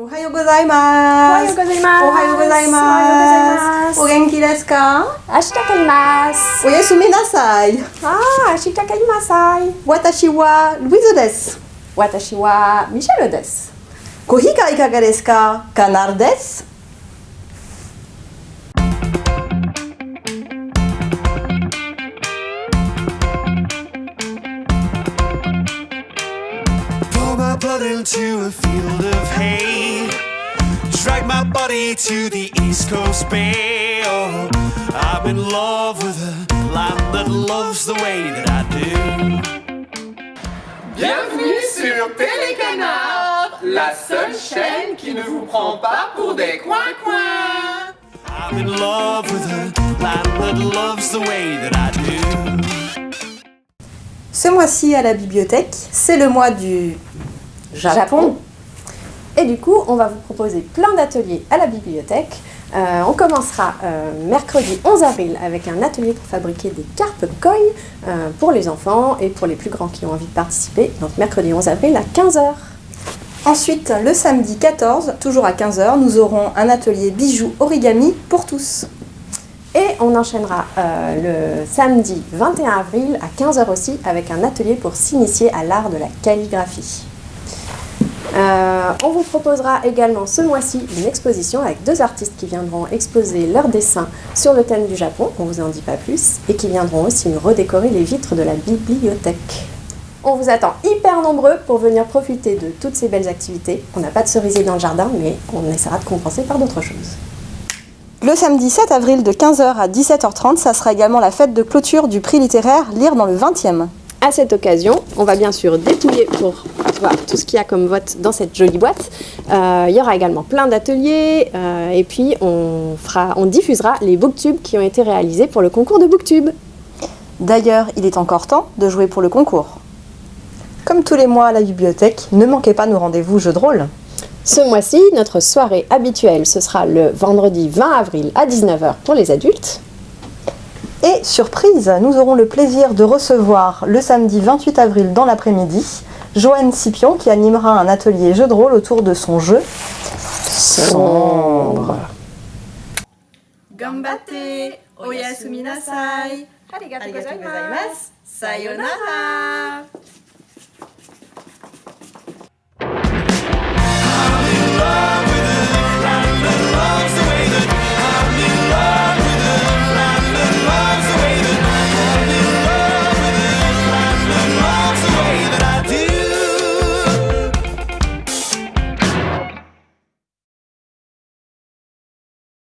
おはようございます。おはようございます。おはようございます。お元気ですか？明日帰ります。おやすみなさい。ああ、明日帰りなさい。私はルイズです。私はミシェルです。コーヒーがいかがですか？カナルです。Blood into a field of hay. Drag my body to the East Coast Bay. Oh, I'm in love with a land that loves the way that I do. Bienvenue sur Télécanard, la seule chaîne qui ne vous prend pas pour des coins-coins. I'm in love with a land that loves the way that I do. Ce mois-ci à la bibliothèque, c'est le mois du Japon. Et du coup, on va vous proposer plein d'ateliers à la bibliothèque. Euh, on commencera euh, mercredi 11 avril avec un atelier pour fabriquer des carpes koi euh, pour les enfants et pour les plus grands qui ont envie de participer. Donc mercredi 11 avril à 15h. Ensuite, le samedi 14, toujours à 15h, nous aurons un atelier bijoux origami pour tous. Et on enchaînera euh, le samedi 21 avril à 15h aussi avec un atelier pour s'initier à l'art de la calligraphie. Euh, on vous proposera également ce mois-ci une exposition avec deux artistes qui viendront exposer leurs dessins sur le thème du Japon, on vous en dit pas plus, et qui viendront aussi nous redécorer les vitres de la bibliothèque. On vous attend hyper nombreux pour venir profiter de toutes ces belles activités. On n'a pas de cerisier dans le jardin, mais on essaiera de compenser par d'autres choses. Le samedi 7 avril de 15h à 17h30, ça sera également la fête de clôture du prix littéraire Lire dans le 20e. À cette occasion, on va bien sûr dépouiller pour voir tout ce qu'il y a comme vote dans cette jolie boîte. Euh, il y aura également plein d'ateliers euh, et puis on, fera, on diffusera les booktubes qui ont été réalisés pour le concours de booktube. D'ailleurs, il est encore temps de jouer pour le concours. Comme tous les mois à la bibliothèque, ne manquez pas nos rendez-vous jeux de rôle. Ce mois-ci, notre soirée habituelle, ce sera le vendredi 20 avril à 19h pour les adultes. Et surprise, nous aurons le plaisir de recevoir le samedi 28 avril dans l'après-midi Joanne Scipion qui animera un atelier jeu de rôle autour de son jeu sombre. Gambate, oyasumi nasai. Arigatou gozaimasu. Sayonara.